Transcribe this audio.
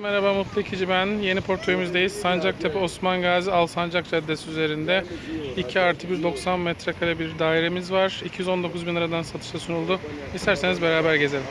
Merhaba Mutlu İkici ben. Yeni portföyümüzdeyiz. Sancaktepe Osman Gazi Alsancak Caddesi üzerinde 2 artı 1 90 metrekare bir dairemiz var. 219 bin liradan satışa sunuldu. İsterseniz beraber gezelim.